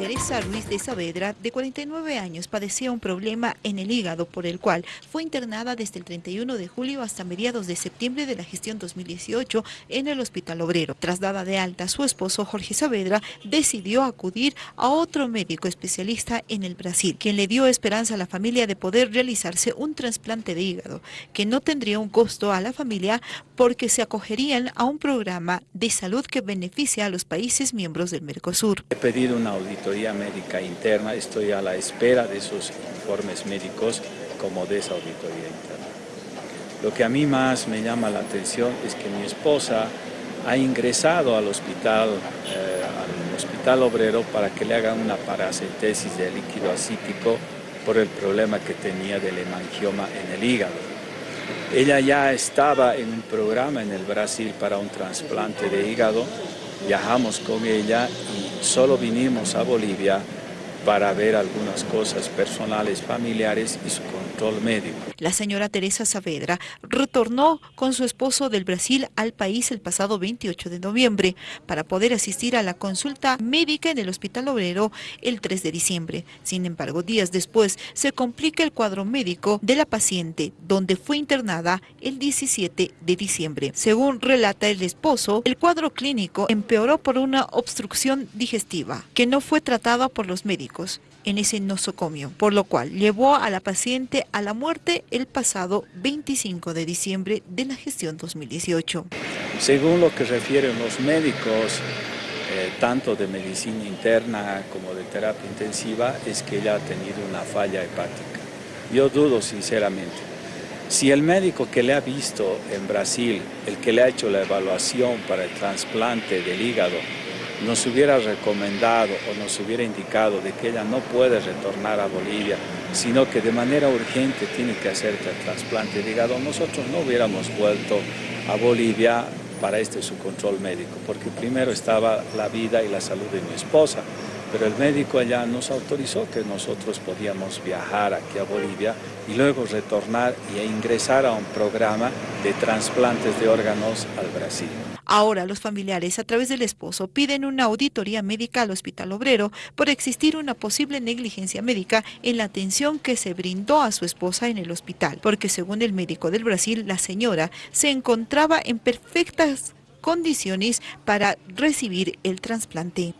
Teresa Ruiz de Saavedra, de 49 años, padecía un problema en el hígado por el cual fue internada desde el 31 de julio hasta mediados de septiembre de la gestión 2018 en el Hospital Obrero. Tras dada de alta, su esposo Jorge Saavedra decidió acudir a otro médico especialista en el Brasil, quien le dio esperanza a la familia de poder realizarse un trasplante de hígado, que no tendría un costo a la familia porque se acogerían a un programa de salud que beneficia a los países miembros del Mercosur. He pedido una auditoría médica interna, estoy a la espera de esos informes médicos como de esa auditoría interna. Lo que a mí más me llama la atención es que mi esposa ha ingresado al hospital, eh, al hospital obrero para que le hagan una paracentesis de líquido acítico por el problema que tenía del hemangioma en el hígado. Ella ya estaba en un programa en el Brasil para un trasplante de hígado, viajamos con ella solo vinimos a Bolivia para ver algunas cosas personales, familiares y su control médico. La señora Teresa Saavedra retornó con su esposo del Brasil al país el pasado 28 de noviembre para poder asistir a la consulta médica en el Hospital Obrero el 3 de diciembre. Sin embargo, días después se complica el cuadro médico de la paciente, donde fue internada el 17 de diciembre. Según relata el esposo, el cuadro clínico empeoró por una obstrucción digestiva que no fue tratada por los médicos en ese nosocomio, por lo cual llevó a la paciente a la muerte el pasado 25 de diciembre de la gestión 2018. Según lo que refieren los médicos, eh, tanto de medicina interna como de terapia intensiva, es que ella ha tenido una falla hepática. Yo dudo sinceramente. Si el médico que le ha visto en Brasil, el que le ha hecho la evaluación para el trasplante del hígado, nos hubiera recomendado o nos hubiera indicado de que ella no puede retornar a Bolivia, sino que de manera urgente tiene que hacerse el trasplante de hígado, nosotros no hubiéramos vuelto a Bolivia para este su control médico, porque primero estaba la vida y la salud de mi esposa, pero el médico allá nos autorizó que nosotros podíamos viajar aquí a Bolivia y luego retornar e ingresar a un programa de trasplantes de órganos al Brasil. Ahora los familiares a través del esposo piden una auditoría médica al Hospital Obrero por existir una posible negligencia médica en la atención que se brindó a su esposa en el hospital, porque según el médico del Brasil, la señora se encontraba en perfectas condiciones para recibir el trasplante.